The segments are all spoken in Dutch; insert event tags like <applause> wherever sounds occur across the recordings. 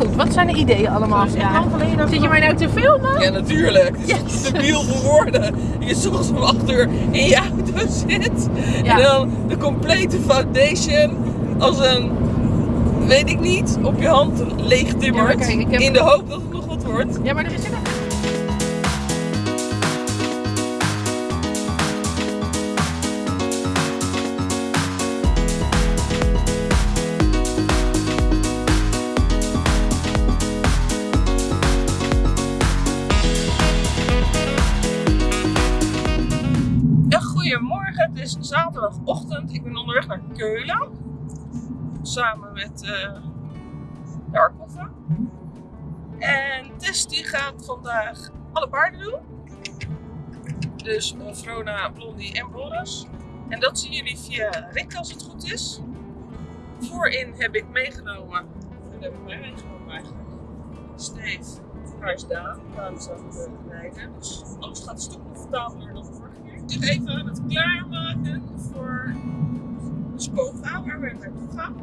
goed, wat zijn de ideeën allemaal? Ja. Zit je mij nou te filmen? Ja, natuurlijk. Het is Yes. te debiel voor woorden. Je soms om 8 uur in je auto zit. Ja. En dan de complete foundation als een, weet ik niet, op je hand leeg timmert. Ja, maar kijk, ik heb- In de hoop dat het nog wat wordt. Ja, maar er is er Samen met eh Darkoffen. En Tess die gaat vandaag alle paarden doen. Dus Vrona, Blondie en Boris. En dat zien jullie via Rick als het goed is. Voorin heb ik meegenomen, en heb ik meegenomen eigenlijk, Steve, daar is Daan. Daan is aan het rijden. Dus alles gaat een stuk comfortabeler dan vorige keer. Ben even aan het klaarmaken voor we naartoe gaan.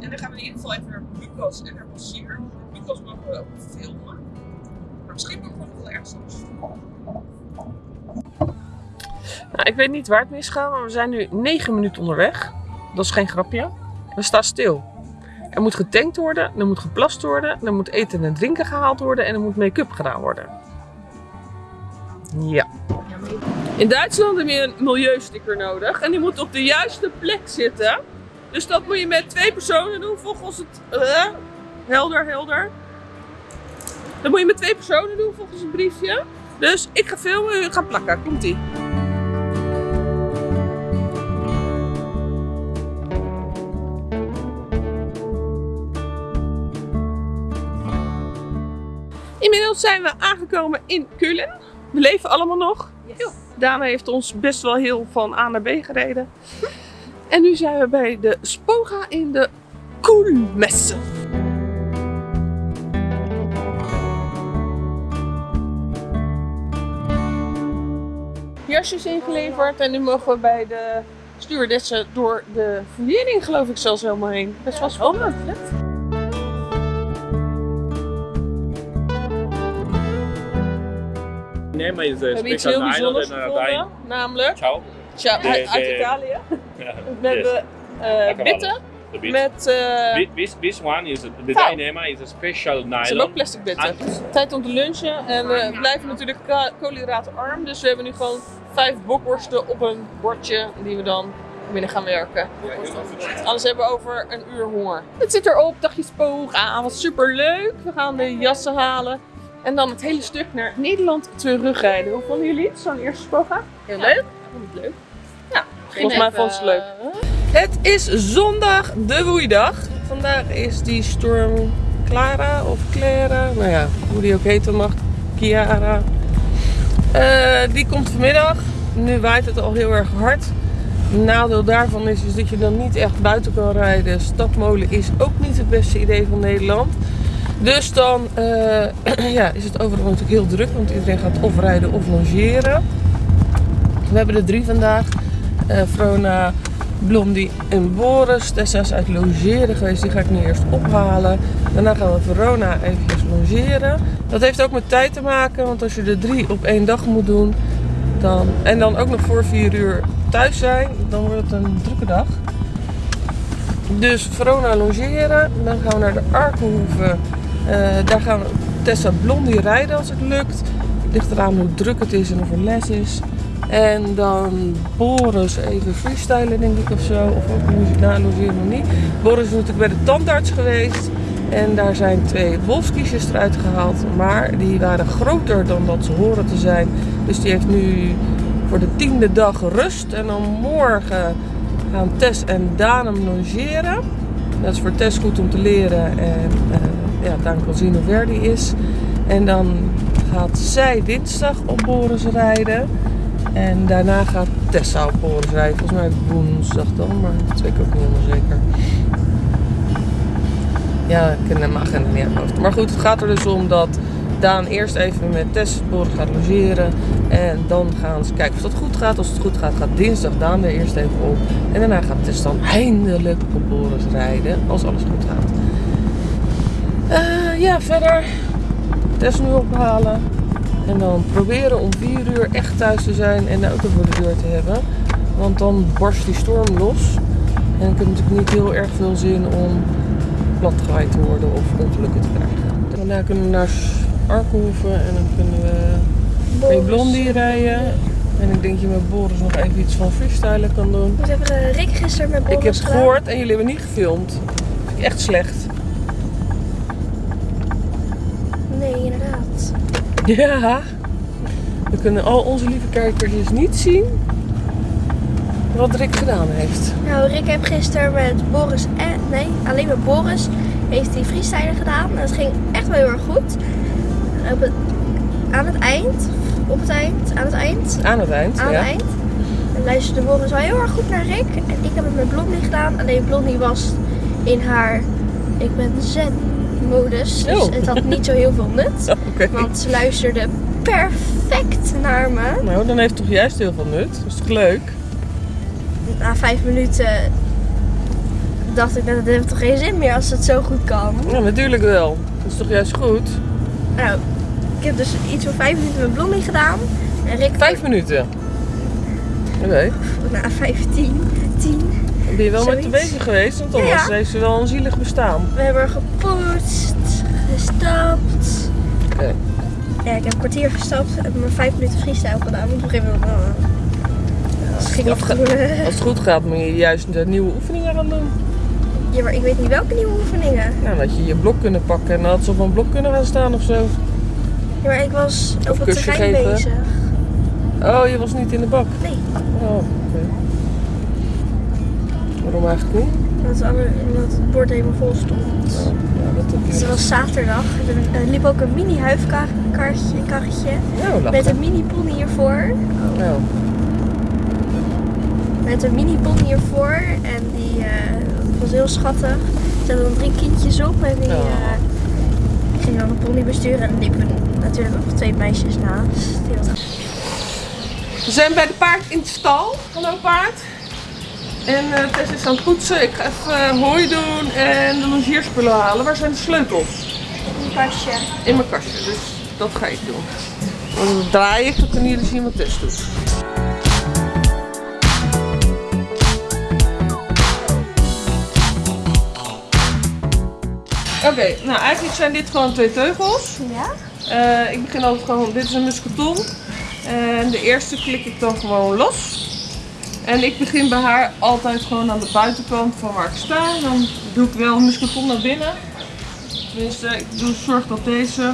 En dan gaan we in ieder geval even naar Lucas en naar. Met Lucas mogen we ook filmen. Maar misschien ook nog wel ergens anders. Nou, ik weet niet waar het misgaat, maar we zijn nu 9 minuten onderweg. Dat is geen grapje. We staan stil. Er moet getankt worden, er moet geplast worden, er moet eten en drinken gehaald worden en er moet make-up gedaan worden. Ja. In Duitsland heb je een milieusticker nodig en die moet op de juiste plek zitten. Dus dat moet je met twee personen doen volgens het... eh, helder, helder. Dat moet je met twee personen doen volgens het briefje. Dus ik ga filmen, u gaat plakken. Komt-ie. Inmiddels zijn we aangekomen in Kullen. We leven allemaal nog. Dana heeft ons best wel heel van A naar B gereden. En nu zijn we bij de Spoga in de Koelmesse. Jasjes ingeleverd en nu mogen we bij de stewardessen door de verlening geloof ik zelfs helemaal heen. Best wel spannend. Nema is We a hebben iets special island uh, namelijk Ciao. De- uit, Italië. We Yes. hebben eh bitten met eh Thi- This, this one is the Touw. Dynema is a special ze hebben ook nylon. plastic bitten. En- Tijd om te lunchen en we blijven natuurlijk koolhydraatarm. Dus we hebben nu gewoon vijf bokworsten op een bordje die we dan binnen gaan werken. Anders hebben we over een uur honger. Het zit erop, dagje spoog. Ah, wat super leuk. We gaan de jassen halen. En dan het hele stuk naar Nederland terugrijden. Hoe vonden jullie het, zo'n eerste spoga? Heel leuk. Vond het leuk. Volgens mij vond ze het leuk. Het is zondag, de woeidag. Vandaag is die storm Clara of Clara, nou ja, hoe die ook heten mag, Kiara. Eh, die komt vanmiddag. Nu waait het al heel erg hard. Nadeel daarvan is, is dat je dan niet echt buiten kan rijden. Stadmolen is ook niet het beste idee van Nederland. Dus dan eh, <clears throat> ja, is het overal natuurlijk heel druk, want iedereen gaat of rijden of logeren. We hebben er drie vandaag. Eh Frona, Blondie en Boris. Tessa is uit logeren geweest, die ga ik nu eerst ophalen. Daarna gaan we Verona eventjes logeren. Dat heeft ook met tijd te maken, want als je er drie op één dag moet doen, dan, en dan ook nog voor vier uur thuis zijn, dan wordt het een drukke dag. Dus Verona logeren, dan gaan we naar de Arkenhoeve. Eh, daar gaan we Tessa Blondie rijden als het lukt. Ligt eraan hoe druk het is en of er les is. En dan Boris even freestylen denk ik of zo. Of ook muziek logeren nog niet. Boris is natuurlijk bij de tandarts geweest. En daar zijn twee wolfskiesjes eruit gehaald. Maar die waren groter dan dat ze horen te zijn. Dus die heeft nu voor de tiende dag rust. En dan morgen gaan Tess en Daan logeren. Dat is voor Tess goed om te leren. En eh, ja, Daan kan zien hoe ver die is. En dan gaat zij dinsdag op Boris rijden. En daarna gaat Tessa op Boris rijden. Volgens mij woensdag dan, maar dat weet ik ook niet helemaal zeker. Ja, ik ken mijn agenda niet hoofd. Maar goed, het gaat er dus om dat Daan eerst even met Tess gaat logeren. En dan gaan ze kijken of dat goed gaat. Als het goed gaat, gaat dinsdag Daan weer eerst even op. En daarna gaat Tess dan eindelijk op Boris rijden. Als alles goed gaat. Eh, ja, verder. Tess nu ophalen. En dan proberen om 4 uur echt thuis te zijn en de auto voor de deur te hebben. Want dan barst die storm los. En ik heb natuurlijk niet heel erg veel zin om platgewaaid te worden of ongelukken te krijgen. Daarna kunnen we naar Arkenhoeven en dan kunnen we bij Blondie rijden. En ik denk dat je met Boris nog even iets van freestylen kan doen. We hebben eh, Rick gisteren met Boris Ik heb het gehoord en jullie hebben niet gefilmd. Vind ik Echt slecht. Nee, inderdaad. <laughs> Ja. We kunnen al onze lieve kijkers niet zien wat Rick gedaan heeft. Nou, Rick heeft gisteren met Boris en... Nee, alleen met Boris heeft hij freestylen gedaan. En dat ging echt wel heel erg goed. Op het, aan het eind, op het eind, aan het eind, Aan het eind. aan ja. het eind. En luisterde Boris wel heel erg goed naar Rick. En ik heb het met Blondie gedaan. Alleen Blondie was in haar, ik ben zen modus. Dus Oh. het had niet zo heel veel nut. <laughs> Oké. Want ze luisterde perfect naar me. Nou, dan heeft het toch juist heel veel nut. Dat is toch leuk? Na vijf minuten dacht ik, nou, dat heeft toch geen zin meer als het zo goed kan. Ja, natuurlijk wel. Dat is toch juist goed? Nou, ik heb dus iets van vijf minuten met Blondie gedaan. En Rick Vijf minuten. Oké. na vijftien, tien. Ben je wel met Zoiets. te bezig geweest, want anders Ja, ja. heeft ze wel een zielig bestaan. We hebben gepoetst, gestapt. Oké. Ja, ik heb een kwartier gestapt en maar vijf minuten freestyle gedaan. Want op een gegeven moment het ging eh, <laughs> Als het goed gaat, moet je juist de nieuwe oefeningen gaan doen. Ja, maar ik weet niet welke nieuwe oefeningen. Nou, dat je je blok kunnen pakken en dan had ze op een blok kunnen gaan staan of zo. Ja, maar ik was Of op het terrein geven. bezig. Oh, je was niet in de bak. Nee, Oh, oké. Waarom eigenlijk niet? omdat, het bord helemaal vol stond. Oh, ja, dat heb Dus je. het was zaterdag. Er liep ook een mini huifkarretje karretje Nou, met een mini pony hiervoor. Nou, Met een mini pony hiervoor. En die eh, was heel schattig. Er zaten dan drie kindjes op. En die Oh. eh, gingen dan een pony besturen. En er liepen natuurlijk nog twee meisjes naast. We zijn bij de paard in de stal. Hallo paard. En eh Tess is aan het poetsen. Ik ga even eh, hooi doen en de longeerspullen halen. Waar zijn de sleutels? Een kastje. In mijn kastje. Dus dat ga ik doen. Dan draai ik, dan kunnen jullie zien wat Tess doet. Oké, nou eigenlijk zijn dit gewoon twee teugels. Ja? Eh, ik begin altijd gewoon, dit is een muscaton. En de eerste klik ik dan gewoon los. En ik begin bij haar altijd gewoon aan de buitenkant van waar ik sta. Dan doe ik wel een muscaton naar binnen. Tenminste, ik doe, zorg dat deze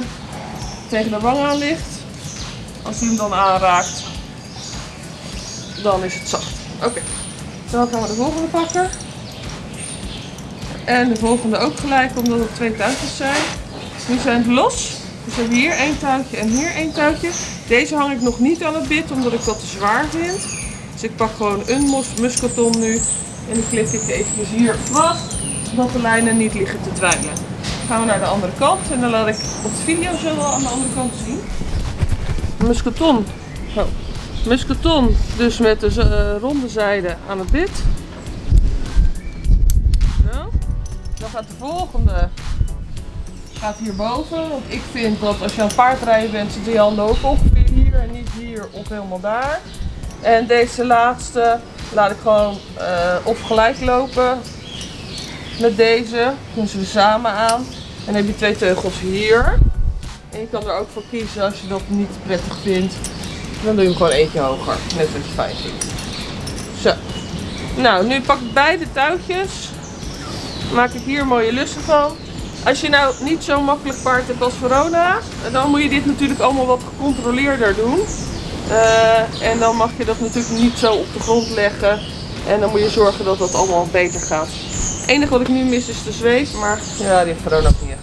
tegen de wang aan ligt. Als die hem dan aanraakt, dan is het zacht. Oké, dan gaan we de volgende pakken. En de volgende ook gelijk, omdat het twee touwtjes zijn. Nu zijn het los. Dus we hebben hier één touwtje en hier één touwtje. Deze hang ik nog niet aan het bit, omdat ik dat te zwaar vind. Dus ik pak gewoon een mos- muscaton nu. En die klik ik even hier vast, zodat de lijnen niet liggen te dweilen. Dan gaan we naar de andere kant en dan laat ik op de video zo wel aan de andere kant zien. Muscaton. Oh. Muscaton, dus met de eh, ronde zijde aan het bit. Zo. Dan gaat de volgende gaat hierboven. Want ik vind dat als je aan het paardrijden bent, zitten je handen ook ongeveer hier en niet hier of helemaal daar. En deze laatste laat ik gewoon eh, op gelijk lopen met deze. Doen ze samen aan. En dan heb je twee teugels hier. En je kan er ook voor kiezen als je dat niet prettig vindt. Dan doe je hem gewoon eentje hoger. Net wat je fijn vindt. Zo. Nou, nu pak ik beide touwtjes. Maak ik hier mooie lussen van. Als je nou niet zo makkelijk paard hebt als Verona, dan moet je dit natuurlijk allemaal wat gecontroleerder doen. Eh, en dan mag je dat natuurlijk niet zo op de grond leggen. En dan moet je zorgen dat dat allemaal beter gaat. Het enige wat ik nu mis is de zweep, maar ja, die heeft Verona ook niet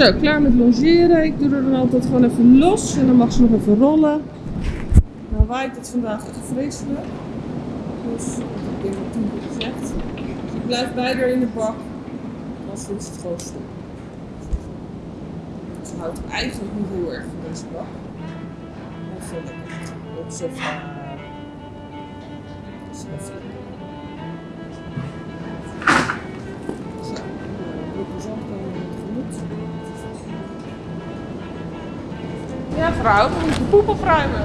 Zo, klaar met logeren. Ik doe er dan altijd gewoon even los en dan mag ze nog even rollen. Nou waait het vandaag echt vreselijk. Dus dat heb ik keer gezegd. Dus ik blijf bij haar in de bak. Vindt ze het gewoon stom. Ze houdt eigenlijk niet heel erg van deze bak. Maar veel lekker. Op sofa. Dus vrouw, we moeten de poep opruimen.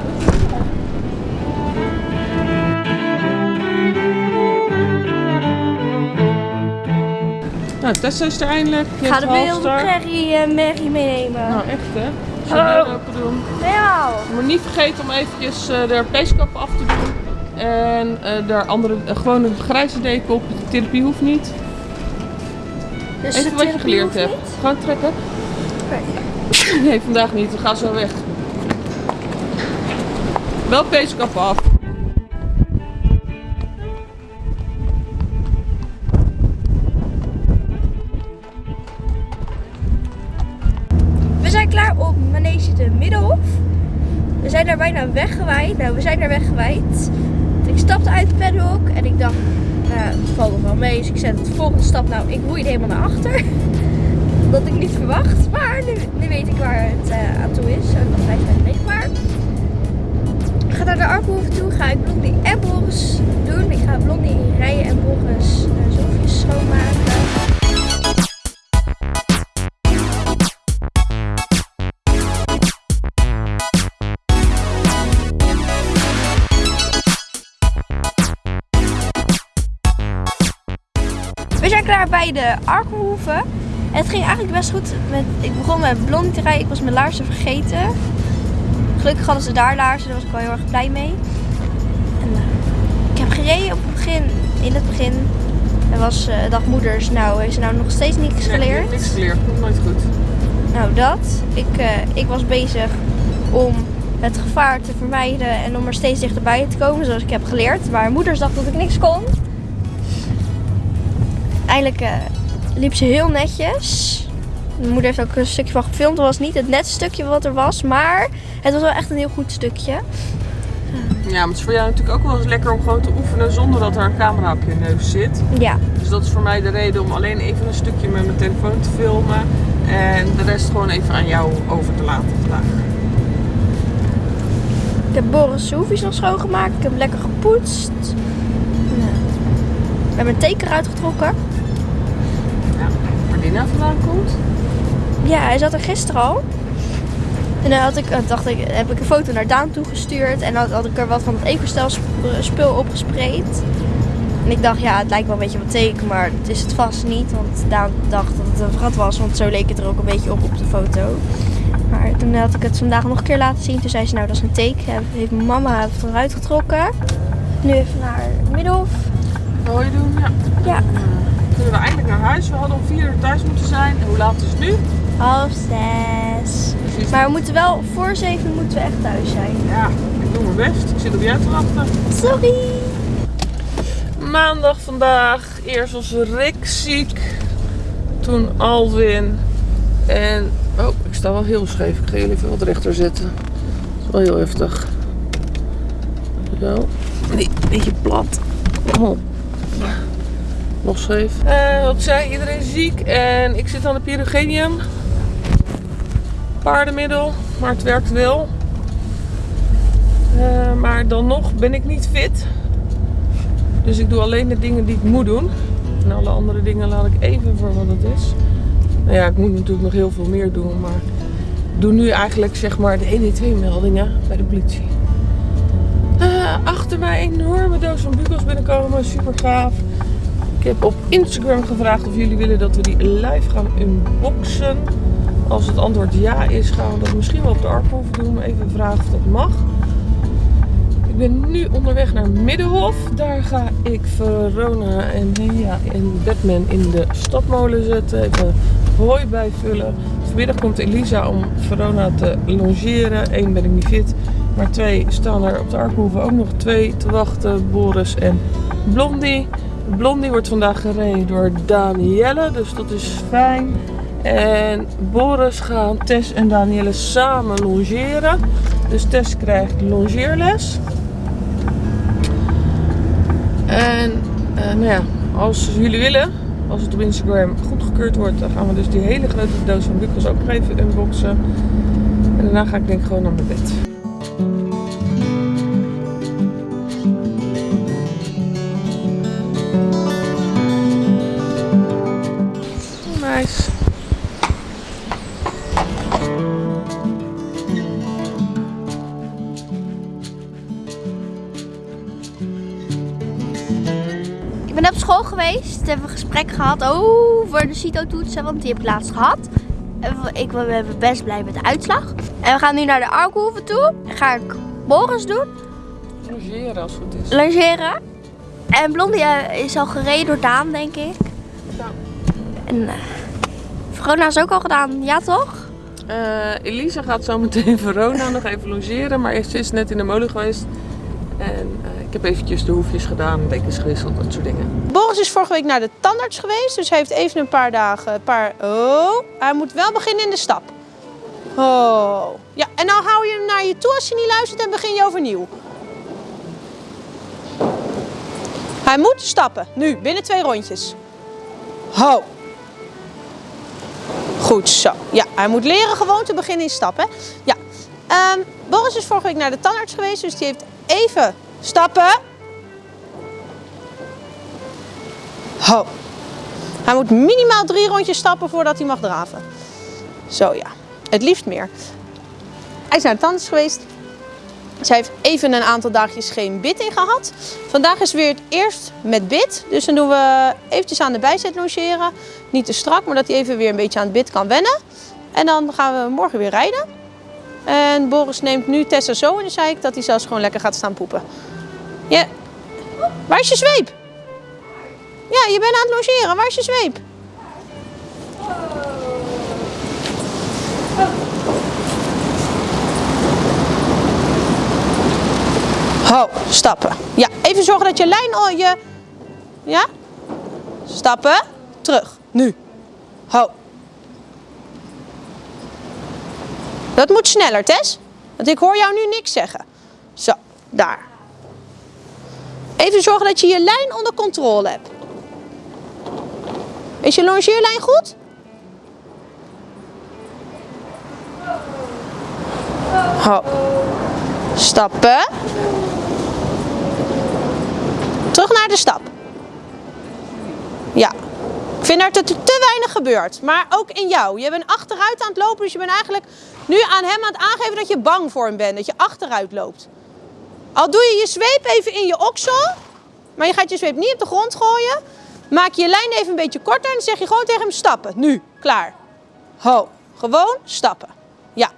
Nou, Tessa is er eindelijk. Je Ga de halfstar. prairie eh, Maggie meenemen. Nou, echt hè? Oh. het open doen. Ja. Maar niet vergeten om eventjes eh de peeskap af te doen. En eh daar andere, eh, gewoon een grijze deken op. De therapie hoeft niet. Dus Even de wat je geleerd hebt. niet? Gewoon trekken. Oké. Nee, vandaag niet. We gaan zo weg. Wel af. We zijn klaar op Manege de Middelhof. We zijn daar bijna weggewaaid. Nou, we zijn daar weggewaaid. Ik stapte uit het paddock en ik dacht, nou, het valt nog wel mee. Dus ik zet de volgende stap, nou, ik roeide helemaal naar achter. Dat ik niet verwacht. Maar nu, weet ik waar het eh, aan toe is. En dat blijft meegemaakt. Naar de Arkenhoeve toe. Ga ik Blondie en Boris doen. Ik ga Blondie rijden en Boris uh, zolfjes schoonmaken. We zijn klaar bij de Arkenhoeve. En het ging eigenlijk best goed. Met, ik begon met blondie te rijden. Ik was mijn laarzen vergeten. Gelukkig hadden ze daar laarzen. Daar was ik wel heel erg blij mee. En, eh, ik heb gereden op het begin. In het begin. Er was eh, dag moeders. Nou, heeft ze nou nog steeds niks Nee, geleerd? niks geleerd. Komt nooit goed. Nou, dat. Ik, eh, ik was bezig om het gevaar te vermijden en om er steeds dichterbij te komen, zoals ik heb geleerd. Maar moeders dacht dat ik niks kon. Eindelijk eh, liep ze heel netjes. Mijn moeder heeft ook een stukje van gefilmd. Het was niet het netste stukje wat er was, maar het was wel echt een heel goed stukje. Ja, maar het is voor jou natuurlijk ook wel eens lekker om gewoon te oefenen zonder dat er een camera op je neus zit. Ja, Dus dat is voor mij de reden om alleen even een stukje met mijn telefoon te filmen. En de rest gewoon even aan jou over te laten vandaag. ik heb Boris' hoefjes nog schoongemaakt. Ik heb lekker gepoetst. We hebben een teken eruit getrokken. Ja, waar die nou vandaan komt. Ja, hij zat er gisteren al. En dan had ik, dan dacht ik, heb ik een foto naar Daan toegestuurd. En dan had ik er wat van het Ecostel sp- spul op gespreid. En ik dacht, ja, het lijkt wel een beetje op een teken, maar het is het vast niet. Want Daan dacht dat het een gat was, want zo leek het er ook een beetje op op de foto. Maar toen had ik het vandaag nog een keer laten zien. Toen zei ze, nou dat is een teken. Heb- Heeft mijn mama het eruit getrokken. Nu even naar Middelhof. Wat je doen? Ja. Ja, Kunnen we eindelijk naar huis? We hadden om vier uur thuis moeten zijn. En hoe laat is het nu? Half zes. Maar we moeten wel, voor zeven moeten we echt thuis zijn. Ja, ik doe mijn best. Ik zit op jou te wachten. Sorry. Maandag vandaag. Eerst was Rick ziek. Toen Alwin. En... Oh, ik sta wel heel scheef. Ik ga jullie even wat rechter zetten. Dat is wel heel heftig. Zo. Nee, een beetje plat. Oh. Nog scheef. Eh, wat zei iedereen ziek. En ik zit aan de pyrogenium. Paardenmiddel. Maar het werkt wel. Eh, maar dan nog ben ik niet fit. Dus ik doe alleen de dingen die ik moet doen. En alle andere dingen laat ik even voor wat het is. Nou ja, ik moet natuurlijk nog heel veel meer doen. Maar ik doe nu eigenlijk zeg maar de 112 meldingen bij de politie. Eh, achter mij een enorme doos van bugels binnenkomen. Super gaaf. Ik heb op Instagram gevraagd of jullie willen dat we die live gaan unboxen. Als het antwoord ja is, gaan we dat misschien wel op de Arphof doen. Even vragen of dat mag. Ik ben nu onderweg naar Middenhof. Daar ga ik Verona en en Batman in de stadmolen zetten. Even hooi bijvullen. Vanmiddag komt Elisa om Verona te longeren. Eén ben ik niet fit. Maar twee staan er op de Arkhoeve ook nog twee te wachten. Boris en Blondie. Blondie wordt vandaag gereden door Danielle, dus dat is fijn. En Boris gaan Tess en Danielle samen longeren. Dus Tess krijgt longeerles. En eh, nou ja, als jullie willen, als het op Instagram goedgekeurd wordt, dan gaan we dus die hele grote doos van Bukkels ook nog even unboxen. En daarna ga ik denk ik gewoon naar mijn bed. School geweest. We hebben een gesprek gehad over de CITO-toetsen, want die heb ik laatst gehad. Ik ben best blij met de uitslag. En we gaan nu naar de Arkenhoeve toe. Dan ga ik Boris doen, Logeren als het goed is. logeren. En Blondie eh, is al gereden door Daan, denk ik. Ja. En eh Verona is ook al gedaan, ja toch? Eh, Elisa gaat zo meteen <laughs> Verona nog even logeren, maar ze is net in de molen geweest. En eh, ik heb eventjes de hoefjes gedaan, dekens gewisseld, dat soort dingen. Boris is vorige week naar de tandarts geweest, dus hij heeft even een paar dagen, een paar... Oh, hij moet wel beginnen in de stap. Oh. Ja, en dan hou je hem naar je toe als je niet luistert en begin je overnieuw. Hij moet stappen, nu, binnen twee rondjes. Ho. Goed zo. Ja, hij moet leren gewoon te beginnen in stappen. Ja. Ehm, Boris is vorige week naar de tandarts geweest, dus die heeft even stappen. Ho. Hij moet minimaal drie rondjes stappen voordat hij mag draven. Zo ja, het liefst meer. Hij is naar de tandarts geweest. Zij heeft even een aantal dagjes geen bit in gehad. Vandaag is weer het eerst met bit. Dus dan doen we eventjes aan de bijzet longeren. Niet te strak, maar dat hij even weer een beetje aan het bit kan wennen. En dan gaan we morgen weer rijden. En Boris neemt nu Tessa zo in de zeik dat hij zelfs gewoon lekker gaat staan poepen. Ja. Waar is je zweep? Ja, je bent aan het logeren. Waar is je zweep? Ho, stappen. Ja, even zorgen dat je lijn al je... Ja? Stappen. Terug. Nu. Ho. Dat moet sneller, Tess. Want ik hoor jou nu niks zeggen. Zo, daar. Even zorgen dat je je lijn onder controle hebt. Is je longeerlijn goed? Ho. Stappen. Terug naar de stap. Ja. Ik vind dat er te weinig gebeurt. Maar ook in jou. Je bent achteruit aan het lopen. Dus je bent eigenlijk nu aan hem aan het aangeven dat je bang voor hem bent. Dat je achteruit loopt. Al doe je je zweep even in je oksel. Maar je gaat je zweep niet op de grond gooien. Maak je lijn even een beetje korter. En zeg je gewoon tegen hem stappen. Nu. Klaar. Ho. Gewoon stappen. Ja.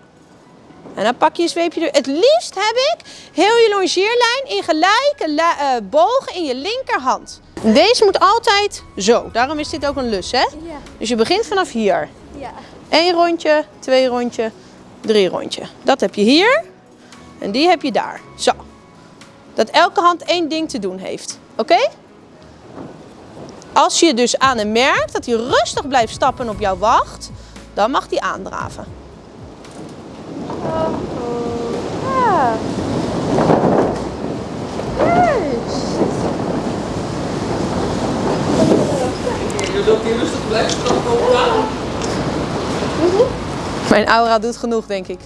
En dan pak je je zweepje er. Het liefst heb ik heel je longeerlijn in gelijke eh, bogen in je linkerhand. Deze moet altijd zo. Daarom is dit ook een lus, hè? Ja. Dus je begint vanaf hier. Ja. Eén rondje, twee rondje, drie rondje. Dat heb je hier. En die heb je daar. Zo. Dat elke hand één ding te doen heeft. Oké? Als je dus aan hem merkt dat hij rustig blijft stappen en op jou wacht, dan mag hij aandraven. Ja. Dat hij rustig blijft, komen aan. Mijn aura doet genoeg, denk ik.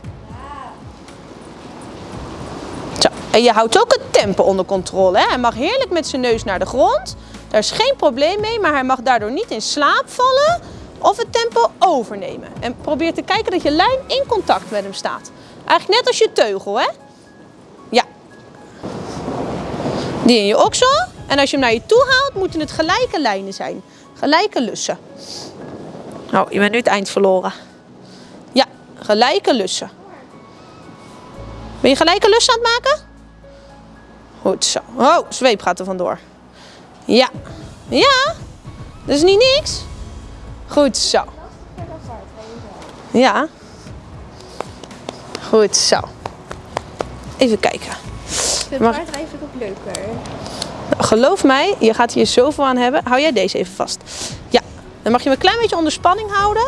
Zo. En je houdt ook het tempo onder controle. Hè? Hij mag heerlijk met zijn neus naar de grond. Daar is geen probleem mee, maar hij mag daardoor niet in slaap vallen of het tempo overnemen. En probeer te kijken dat je lijn in contact met hem staat. Eigenlijk net als je teugel, hè? Ja. Die in je oksel. En als je hem naar je toe haalt, moeten het gelijke lijnen zijn. Gelijke lussen. Nou, je bent nu het eind verloren. Ja, gelijke lussen. Ben je gelijke lussen aan het maken? Goed zo. Oh, zweep gaat er vandoor. Ja. Ja. Dat is niet niks. Goed zo. Ja. Goed zo. Even kijken. Ik vind paardrijden ook leuker. Geloof mij, je gaat hier zoveel aan hebben. Hou jij deze even vast. Ja, dan mag je hem een klein beetje onder spanning houden.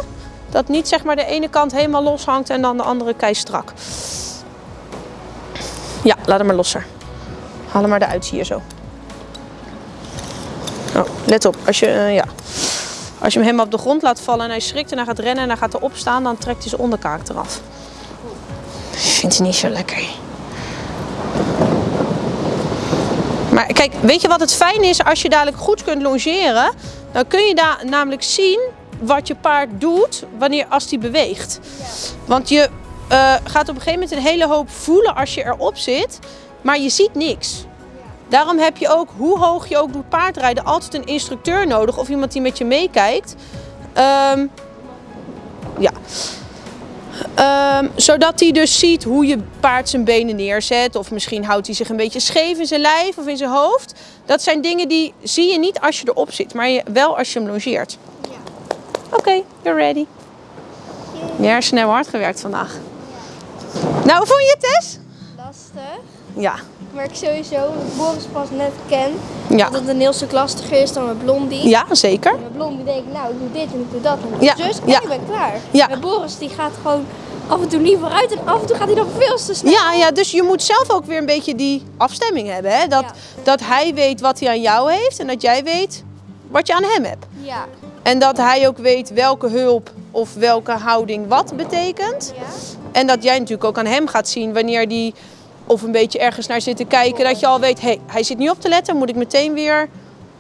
Dat niet zeg maar de ene kant helemaal los hangt en dan de andere kei strak. Ja, laat hem maar losser. Haal hem maar eruit hier zo. Oh, let op, als je, eh, ja. als je hem helemaal op de grond laat vallen en hij schrikt en hij gaat rennen en hij gaat erop staan, dan trekt hij zijn onderkaak eraf. Vindt hij niet zo lekker. Maar kijk, weet je wat het fijn is als je dadelijk goed kunt longeren? Dan kun je daar namelijk zien wat je paard doet wanneer als die beweegt. Want je eh, gaat op een gegeven moment een hele hoop voelen als je erop zit, maar je ziet niks. Daarom heb je ook, hoe hoog je ook doet paardrijden, altijd een instructeur nodig of iemand die met je meekijkt. Ehm, ja. Zodat hij dus ziet hoe je paard zijn benen neerzet. Of misschien houdt hij zich een beetje scheef in zijn lijf of in zijn hoofd. Dat zijn dingen die zie je niet als je erop zit, maar je, wel als je hem longeert. Oké, you're ready. Je hersenen hebben hard gewerkt vandaag. Nou, hoe vond je het, Tess? Lastig. Ja. Maar ik sowieso, dat Boris pas net ken, Ja. dat het een heel stuk lastiger is dan met Blondie. Ja, zeker. En met Blondie denk ik, nou, ik doe dit en ik doe dat en ik Ja, zus en ja. ik ben klaar. Ja. Met Boris, die gaat gewoon af en toe niet vooruit en af en toe gaat hij nog veel te snel. Ja, ja, dus je moet zelf ook weer een beetje die afstemming hebben. Hè? Dat, Ja. dat hij weet wat hij aan jou heeft en dat jij weet wat je aan hem hebt. Ja. En dat hij ook weet welke hulp of welke houding wat betekent. Ja. En dat jij natuurlijk ook aan hem gaat zien wanneer die of een beetje ergens naar zit te kijken. Dat je al weet, hé, hey, hij zit niet op te letten, moet ik meteen weer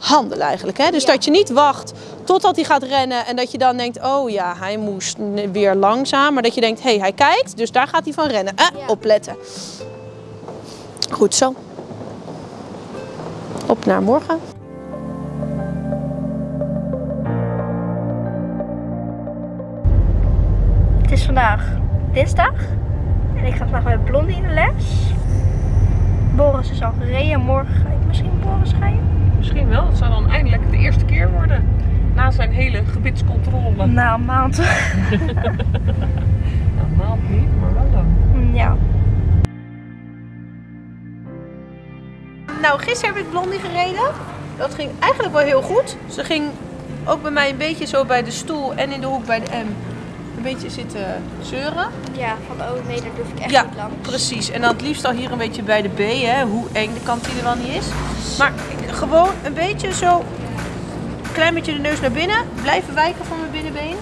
handelen eigenlijk. Hè? Dus Ja. dat je niet wacht totdat hij gaat rennen en dat je dan denkt, oh ja, hij moest weer langzaam. Maar dat je denkt, hé, hey, hij kijkt, dus daar gaat hij van rennen. Eh, Ja. opletten. Goed zo. Op naar morgen. Het is vandaag dinsdag en ik ga vandaag met Blondie in de les. Boris is al gereden, morgen ga ik misschien Boris rijden. Misschien wel. Het zou dan eindelijk de eerste keer worden. Na zijn hele gebitscontrole. Na een maand. <laughs> Nou, een maand niet, maar wel lang. ja. Nou, gisteren heb ik Blondie gereden. Dat ging eigenlijk wel heel goed. Ze ging ook bij mij een beetje zo bij de stoel en in de hoek bij de M een beetje zitten zeuren. Ja, van oh nee, daar durf ik echt Ja, niet langs. precies. En dan het liefst al hier een beetje bij de B, hè, hoe eng de kantine wel niet is. Maar ik- gewoon een beetje zo, klein beetje de neus naar binnen, blijven wijken van mijn binnenbeen.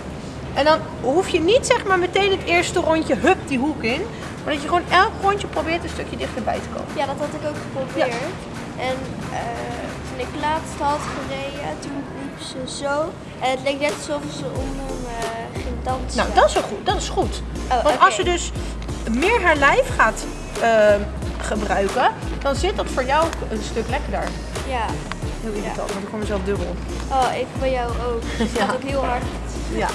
En dan hoef je niet zeg maar meteen het eerste rondje hup die hoek in. Maar dat je gewoon elk rondje probeert een stukje dichterbij te komen. Ja, dat had ik ook geprobeerd. En eh, toen ik laatst had gereden, toen liep ze zo. En het leek net alsof ze onder me ging dansen. Nou, dat is wel goed. Dat is goed. Oh, Want als je dus meer haar lijf gaat eh, gebruiken, dan zit dat voor jou een stuk lekkerder. Ja. Heel irritant, want ik hoor mezelf dubbel. Oh, ik van jou ook. <laughs> Het Ja. gaat ook heel hard. Ja.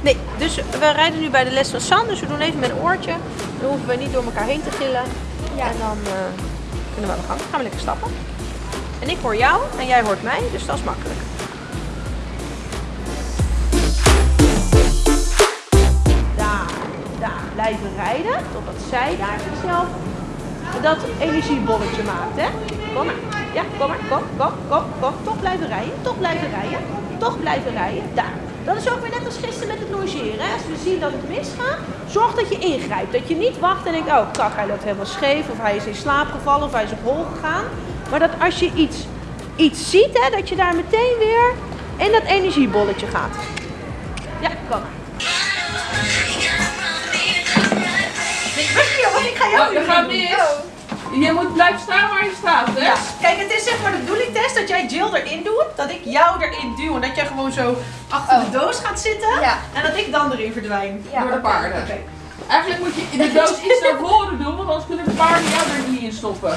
Nee, dus we rijden nu bij de les van San, dus we doen even met een oortje. Dan hoeven we niet door elkaar heen te gillen. Ja. En dan eh, kunnen we aan de gang. Dan gaan we lekker stappen. En ik hoor jou en jij hoort mij, dus dat is makkelijk. Daar, daar blijven rijden, totdat zij daar zichzelf dat energiebolletje maakt, hè? Kom maar. Ja, kom maar. Kom, kom, kom, kom. Toch blijven rijden. Toch blijven rijden. Toch blijven rijden. Daar. Dat is ook weer net als gisteren met het logeren. Hè? Als we zien dat het misgaat, zorg dat je ingrijpt. Dat je niet wacht en denkt, oh kak, hij loopt helemaal scheef. Of hij is in slaap gevallen. Of hij is op hol gegaan. Maar dat als je iets, iets ziet, hè, dat je daar meteen weer in dat energiebolletje gaat. Ja, kom maar. Nee, weg hier, want ik ga jou Oh, nu Je moet blijven staan waar je staat, hè? Ja, kijk, het is zeg maar de bedoeling, Tess, dat jij Jill erin doet, dat ik jou erin duw en dat jij gewoon zo achter de doos gaat zitten Ja. en dat ik dan erin verdwijn. Ja. Door de paarden. Oké. Eigenlijk moet je de doos iets naar voren doen, want anders kunnen de paarden jou er niet in stoppen.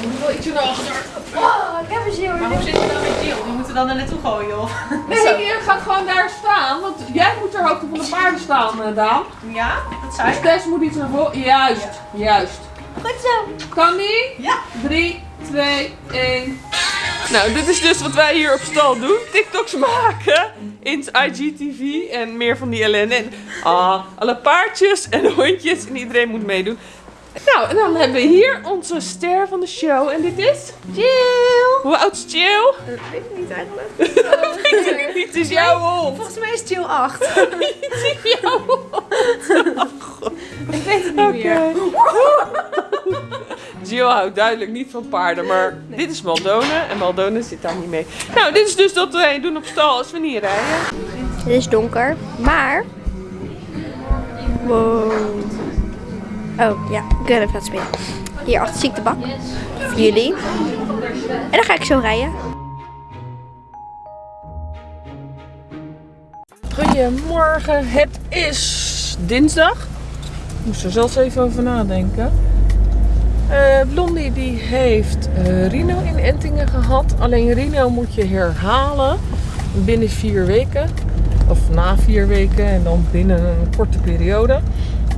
Je moet wel iets naar achter. Oh, ik heb een zeeuw. Maar hoe zit je dan met Jill? Die moeten dan er naartoe gooien, of? Nee, je gaat gewoon daar staan, want jij moet ter hoogte van de paarden staan, eh, Daan. Ja, dat zei Dus ik. Tess moet iets naar voren. Juist, juist. Goed zo. Kan die? Ja. 3, 2, 1. Nou, dit is dus wat wij hier op stal doen. TikToks maken in het IGTV en meer van die ellende. En ah, alle paardjes en hondjes en iedereen moet meedoen. Nou, en dan hebben we hier onze ster van de show. En dit is? Jill! Hoe oud is Jill? Dat weet ik niet eigenlijk. <laughs> Het is jouw hond. Volgens mij is Jill 8. <laughs> Het is jouw hond. Ik weet het niet meer. <laughs> Jill houdt duidelijk niet van paarden, maar dit is Maldone en Maldone zit daar niet mee. Nou, dit is dus wat wij doen op stal als we niet rijden. Het is donker, maar... Wow. Oh, ja. Ik wil even laten spelen. Hier achter zie ik de bak. Voor jullie. En dan ga ik zo rijden. Goedemorgen, het is dinsdag. Ik moest er zelfs even over nadenken. Eh, Blondie die heeft eh, Rino in Entingen gehad. Alleen Rino moet je herhalen binnen vier weken. Of na vier weken en dan binnen een korte periode.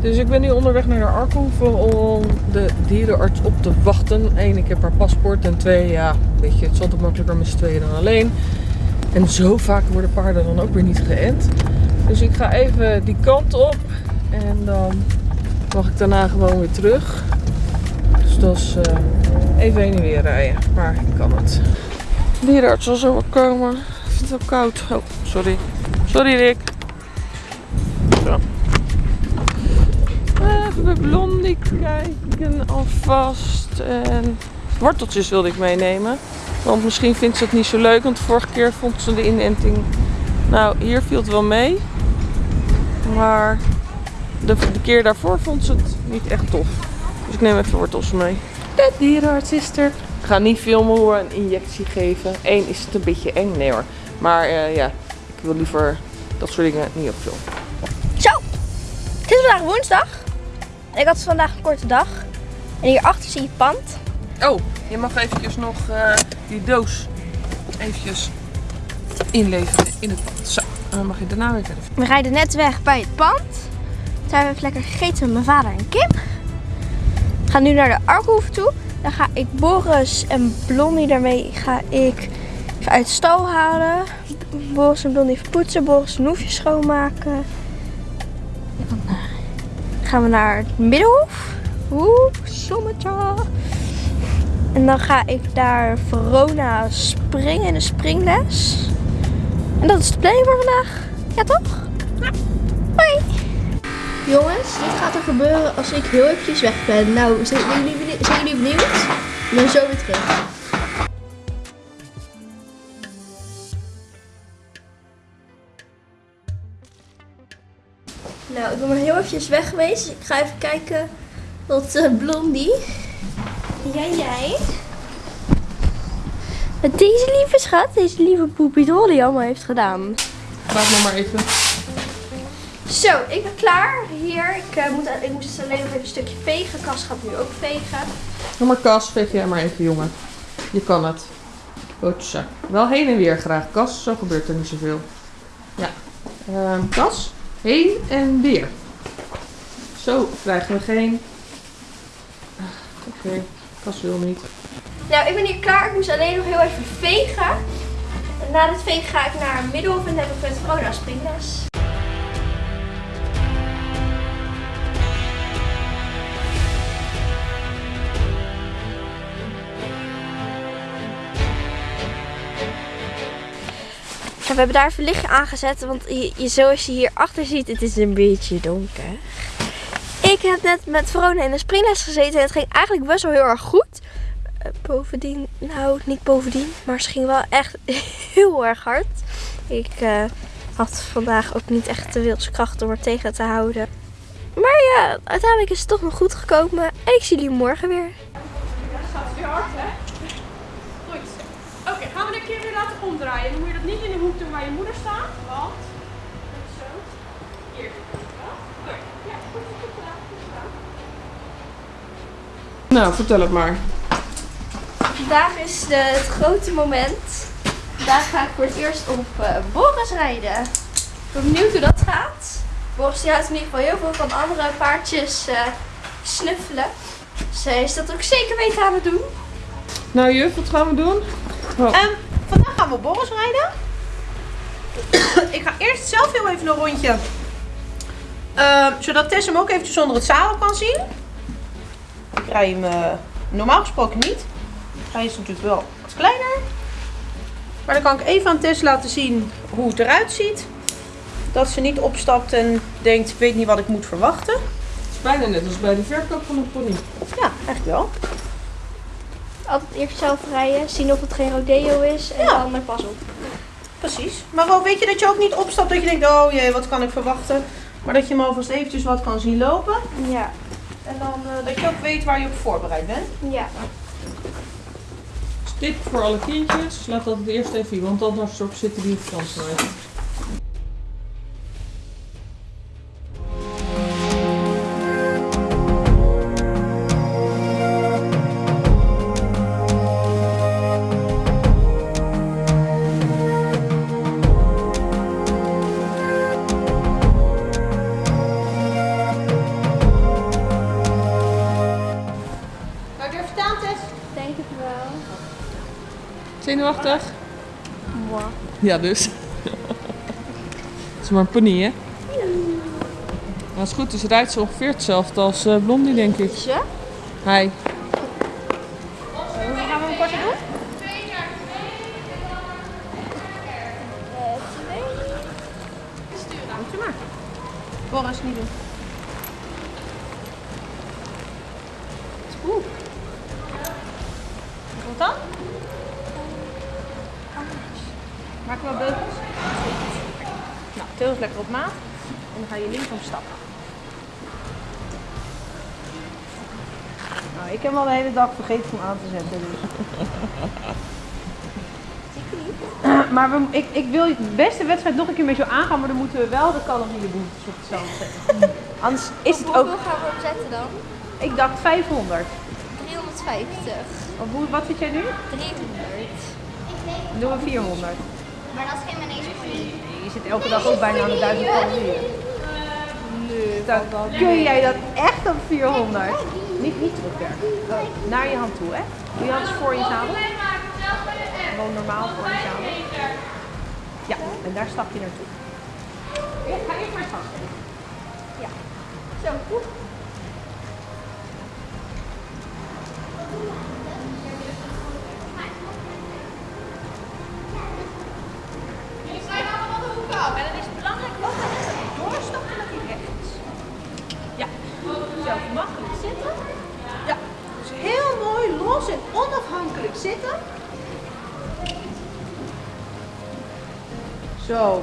Dus ik ben nu onderweg naar de Arkhoeven om de dierenarts op te wachten. Eén, ik heb haar paspoort. En twee, ja, weet je, het is altijd makkelijker met z'n tweeën dan alleen. En zo vaak worden paarden dan ook weer niet geënt. Dus ik ga even die kant op. En dan mag ik daarna gewoon weer terug. Dus dat is eh, even heen en weer rijden. Maar ik kan het. De dierenarts zal zo wel komen. Ik vind het wel koud. Oh, sorry. Sorry Rick. Zo. Even bij Blondie kijken alvast. En worteltjes wilde ik meenemen. Want misschien vindt ze het niet zo leuk. Want de vorige keer vond ze de inenting. Nou, hier viel het wel mee. Maar de, de keer daarvoor vond ze het niet echt tof. Dus ik neem even wortels mee. De dierenarts is er. Ik ga niet filmen hoe we een injectie geven. Eén is het een beetje eng. Nee hoor. Maar eh, ja, ik wil liever dat soort dingen niet op filmen. Zo. Het is vandaag woensdag. Ik had vandaag een korte dag. En hierachter zie je pand. Oh, je mag eventjes nog eh, die doos eventjes inleveren in het pand. Zo, en dan mag je daarna weer verder. We rijden net weg bij het pand. Toen hebben we even lekker gegeten met mijn vader en Kim. We gaan nu naar de Arkhoeve toe. Dan ga ik Boris en Blondie daarmee ga ik even uit de stal halen. Boris en Blondie even poetsen. Boris een hoefje schoonmaken. Gaan we naar het Middenhof. Oeh, zonnetje. En dan ga ik daar Verona springen in de springles. En dat is de planning voor vandaag. Ja, toch? Ja. Jongens, dit gaat er gebeuren als ik heel eventjes weg ben. Nou, zijn jullie benieuwd? Ik ben zo weer terug. Nou, ik ben maar heel eventjes weg geweest. Ik ga even kijken wat eh, Blondie. En Jij, jij. Wat deze lieve schat, deze lieve poepie Dolly allemaal heeft gedaan. Laat me maar even. Zo, ik ben klaar. Hier, ik, eh, moet, ik moest dus alleen nog even een stukje vegen. Kas gaat nu ook vegen. Doe maar Kas, veeg jij maar even jongen. Je kan het. Hotsa. Wel heen en weer graag. Kas, zo gebeurt er niet zoveel. Ja. Ehm, Kas, heen en weer. Zo krijgen we geen... Oké, Kas wil niet. Nou, ik ben hier klaar. Ik moest alleen nog heel even vegen. En na dit vegen ga ik naar Middelhof en heb ik met Verona springles. We hebben daar even lichtje aangezet, want je, zoals je hier achter ziet, het is een beetje donker. Ik heb net met Verona in de springles gezeten en het ging eigenlijk best wel heel erg goed. Eh, bovendien, nou niet bovendien, maar ze ging wel echt <laughs> heel erg hard. Ik eh, had vandaag ook niet echt de wilskracht om er tegen te houden. Maar ja, uiteindelijk is het toch nog goed gekomen en ik zie jullie morgen weer. gaat weer hard, hè? Goed. Oké, gaan we de keer weer laten omdraaien. Dan moet je dat niet in de hoek doen waar je moeder staat. Want... Zo. Hier. Ja, Ja, goed, goed gedaan. Goed gedaan. Nou, vertel het maar. Vandaag is de, het grote moment. Vandaag ga ik voor het eerst op eh, Boris rijden. Ik ben benieuwd hoe dat gaat. Boris die houdt in ieder geval heel veel van andere paardjes eh, snuffelen. Zij is dat ook zeker weten aan het doen. Nou juf, wat gaan we doen? Oh. Ehm, gaan we Boris rijden. <coughs> ik ga eerst zelf heel even een rondje. Ehm, zodat Tess hem ook eventjes onder het zadel kan zien. Ik rij hem eh, normaal gesproken niet. Hij is natuurlijk wel wat kleiner. Maar dan kan ik even aan Tess laten zien hoe het eruit ziet. Dat ze niet opstapt en denkt, ik weet niet wat ik moet verwachten. Het is bijna net als bij de verkoop van een pony. Ja, eigenlijk wel. Altijd eerst zelf rijden, zien of het geen rodeo is en Ja. dan er pas op. Precies. Maar wel weet je dat je ook niet opstapt dat je denkt, oh jee, wat kan ik verwachten. Maar dat je hem alvast eventjes wat kan zien lopen. Ja, En dan eh, dat je ook weet waar je op voorbereid bent. ja. Tip voor alle kindjes, laat dat het eerst even zien, want anders zitten die Frans nooit. Ja, dus. Het is maar een pony, hè? Maar als het goed is, rijdt ze ongeveer hetzelfde als eh, Blondie, denk ik. Ze? Hij. Hoe gaan we hem korter doen? Eh, twee. Moet je maar. Boris, niet doen. Oeh. Wat dan? Nou, til is lekker op maat. En dan ga je linksom stappen. Nou, ik heb hem al de hele dag vergeten om aan te zetten. Dus. <laughs> Maar we, ik, ik wil de beste wedstrijd nog een keer met jou aangaan, maar dan moeten we wel de calorieënbehoeftes op zand zetten. <laughs> Anders is het Hoeveel ook, gaan we opzetten dan? ik dacht 500. 350. Of hoe, wat zit jij nu? 300. Dan doen we 400. Maar dat is geen manege Je zit elke dag ook bijna aan de 1000 calorieën. Dan kun jij dat echt op 400. Niet, niet terugwerken. Naar je hand toe, hè? Doe je hand eens voor je zadel. Gewoon normaal voor je zadel. Ja, en daar stap je naartoe. Ga eerst maar vast. Ja. Zo, goed. Zo.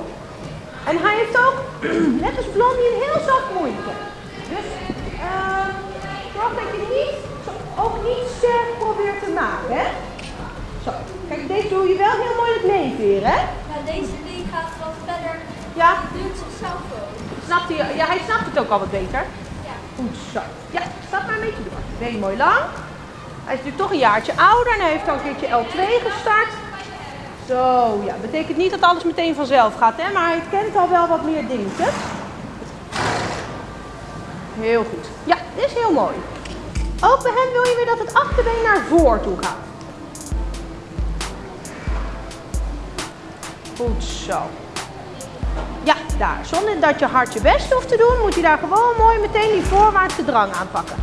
En hij heeft ook, <clears throat> net als Blondie, een heel zacht mondje. Dus eh, zorg dat je niet, ook niet sterk probeert te maken, hè? Zo. Kijk, deze doe je wel heel mooi het meeveren, hè? Ja, deze die gaat wat verder. Ja, Die zichzelf ook. snapt hij, ja, hij snapt het ook al wat beter. Ja. Goed zo. Ja, stap maar een beetje door. Been mooi lang. Hij is natuurlijk toch een jaartje ouder en hij heeft al een keertje L2 gestart. Zo, ja. Betekent niet dat alles meteen vanzelf gaat, hè, maar hij kent al wel wat meer dingetjes. Heel goed. Ja, dit is heel mooi. Ook bij hem wil je weer dat het achterbeen naar voren toe gaat. Goed zo. Ja, daar. Zonder dat je hard je best hoeft te doen, moet je daar gewoon mooi meteen die voorwaartse drang aanpakken.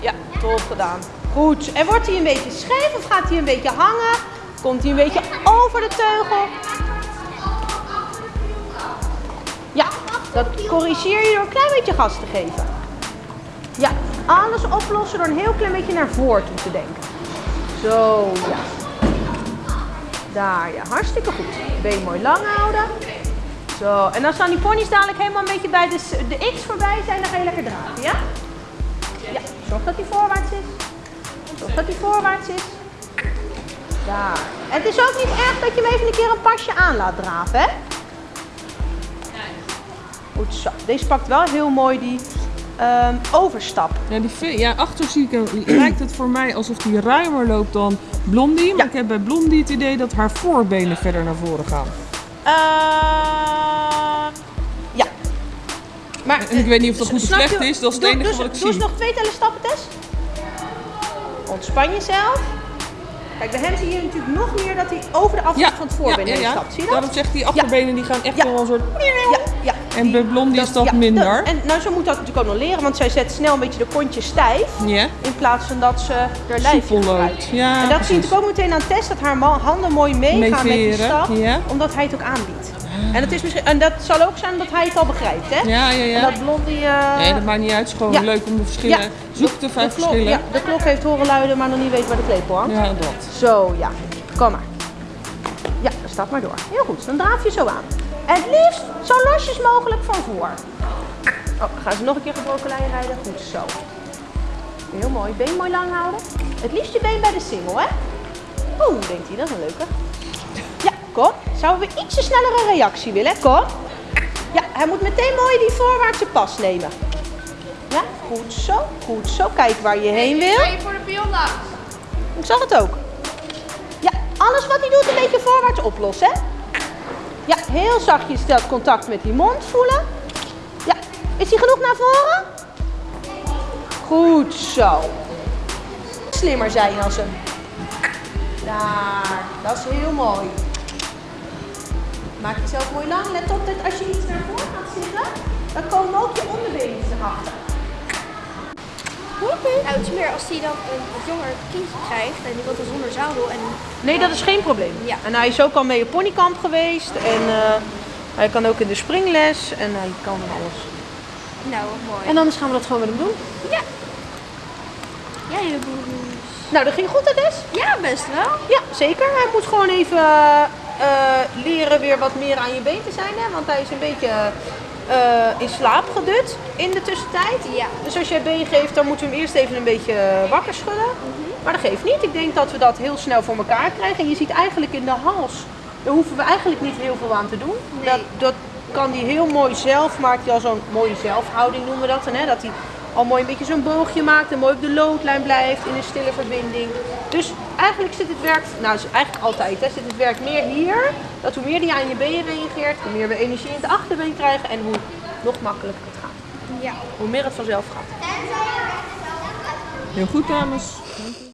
Ja, top gedaan. Goed. En wordt hij een beetje scheef of gaat hij een beetje hangen? Komt hij een beetje over de teugel? Ja, dat corrigeer je door een klein beetje gas te geven. Ja, alles oplossen door een heel klein beetje naar voren toe te denken. Zo, ja. Daar, ja. Hartstikke goed. Been mooi lang houden. Zo. En dan die ponies dadelijk helemaal een beetje bij de, de X voorbij zijn, dan ga je lekker draven, ja? Ja. Zorg dat hij voorwaarts is. Dat hij voorwaarts is. Daar. En het is ook niet erg dat je hem even een keer een pasje aan laat draven, hè? Goed zo. Deze pakt wel heel mooi die ehm, overstap. Ja, die, ja, achter zie ik, hem- <clears throat> lijkt het voor mij alsof die ruimer loopt dan Blondie. Maar Ja. ik heb bij Blondie het idee dat haar voorbenen verder naar voren gaan. Ehm, ja. Maar, En ik weet niet of dat goed of slecht je- is, dat is het doe- enige dus- wat ik Doe eens zie. nog twee tellen stappen, Tess. Ontspan jezelf. Kijk, bij hem zie je natuurlijk nog meer dat hij over de afstand van het voorbeen heen stapt. Zie je dat? Daarom zegt die achterbenen die gaan echt Ja. wel een soort... Ja, ja. En bij Blondie is dat ja, minder. En nou, ze moet dat natuurlijk ook nog leren, want zij zet snel een beetje de kontjes stijf. Ja. In plaats van dat ze haar lijfje gebruikt. Ja, en dat zie je precies. natuurlijk ook meteen aan Tess, dat haar handen mooi meegaan met die stap. ja. Omdat hij het ook aanbiedt. En, het is misschien, en dat zal ook zijn dat hij het al begrijpt, hè? Ja, ja, En ja. dat Blondie... eh, Nee, dat maakt niet uit. Het is gewoon ja. leuk om de verschillen... Ja. Zoek de vijf de klok, verschillen. ja, de klok heeft horen luiden, maar nog niet weet waar de klepel hangt. Ja, dat. Zo, ja. Kom maar. Ja, stap maar door. Heel goed, dan draaf je zo aan. En het liefst zo losjes mogelijk van voor. Oh, gaan ze nog een keer gebroken lijn rijden? Goed zo. Heel mooi. Been mooi lang houden. Het liefst je been bij de singel, hè? Oeh, denkt hij, dat is een leuke. Kom. Zouden we ietsje snellere reactie willen? Kom. Ja, hij moet meteen mooi die voorwaartse pas nemen. Ja, goed zo, goed zo. Kijk waar je heen wil. Ga je voor de pion langs? Ik zag het ook. Ja, alles wat hij doet een beetje voorwaarts oplossen, hè? Ja, heel zachtjes dat contact met die mond voelen. Ja, is hij genoeg naar voren? Goed zo. Slimmer zijn als hem. Daar, dat is heel mooi. Maak jezelf mooi lang. Let op dat als je iets naar voren gaat zitten, dan komen ook je onderbenen erachter. Nou, het is meer als hij dan een wat jonger kind krijgt en die wil dan zonder zadel en Nee, dat is geen probleem. Ja. En hij is ook al mee op ponykamp geweest. En eh, hij kan ook in de springles. En hij kan van alles. nou, mooi. En anders gaan we dat gewoon met hem doen. Ja, je broers. Nou, dat ging goed, hè, Des? Ja, best wel. Ja, zeker. Hij moet gewoon even eh, leren weer wat meer aan je been te zijn. Hè? Want hij is een beetje eh, in slaap gedut in de tussentijd. Ja. Dus als jij been geeft, dan moeten we hem eerst even een beetje wakker schudden. Maar dat geeft niet. Ik denk dat we dat heel snel voor elkaar krijgen. En je ziet eigenlijk in de hals, daar hoeven we eigenlijk niet heel veel aan te doen. Nee. Dat, dat kan hij heel mooi zelf, maakt hij al zo'n mooie zelfhouding noemen we dat. En, hè? Dat hij al mooi een beetje zo'n boogje maakt en mooi op de loodlijn blijft in een stille verbinding. Dus eigenlijk zit het werk, nou is eigenlijk altijd, hè, zit het werk meer hier. Dat hoe meer die aan je been reageert, hoe meer we energie in het achterbeen krijgen en hoe nog makkelijker het gaat. Ja. Hoe meer het vanzelf gaat. Heel goed, dames.